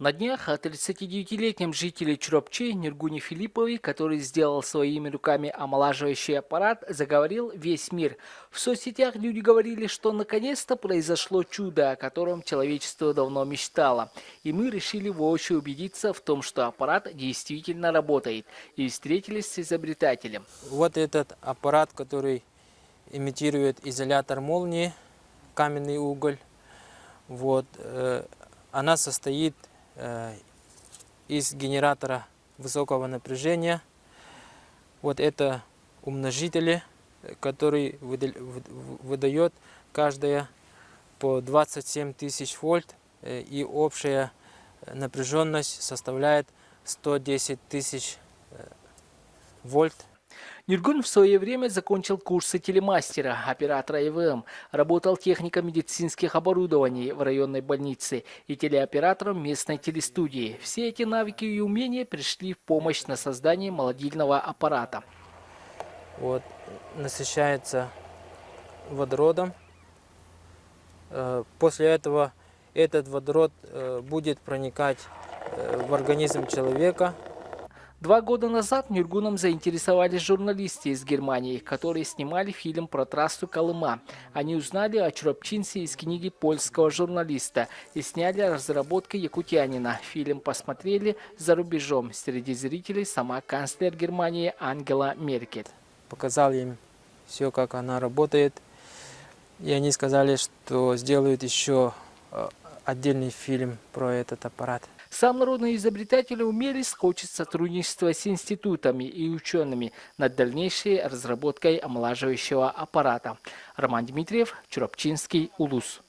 На днях о 39-летнем жителе Чуропчи Нергуне Филипповой, который сделал своими руками омолаживающий аппарат, заговорил весь мир. В соцсетях люди говорили, что наконец-то произошло чудо, о котором человечество давно мечтало. И мы решили воочию убедиться в том, что аппарат действительно работает. И встретились с изобретателем. Вот этот аппарат, который имитирует изолятор молнии, каменный уголь. Вот, э, она состоит Э, из генератора высокого напряжения. Вот это умножители, который выдает каждая по 27 тысяч вольт э, и общая напряженность составляет 110 тысяч э, вольт Ниргун в свое время закончил курсы телемастера, оператора ИВМ, работал техником медицинских оборудований в районной больнице и телеоператором местной телестудии. Все эти навыки и умения пришли в помощь на создание молодильного аппарата. Вот, насыщается водородом. Э, после этого этот водород э, будет проникать э, в организм человека, Два года назад Нюргуном заинтересовались журналисты из Германии, которые снимали фильм про трассу Колыма. Они узнали о Чуропчинце из книги польского журналиста и сняли разработку якутянина. Фильм посмотрели за рубежом. Среди зрителей сама канцлер Германии Ангела Меркель. Показал им все, как она работает. И они сказали, что сделают еще э, отдельный фильм про этот аппарат. Сам народный изобретатель умелец хочет сотрудничества с институтами и учеными над дальнейшей разработкой омолаживающего аппарата. Роман Дмитриев, Чуропчинский, Улус.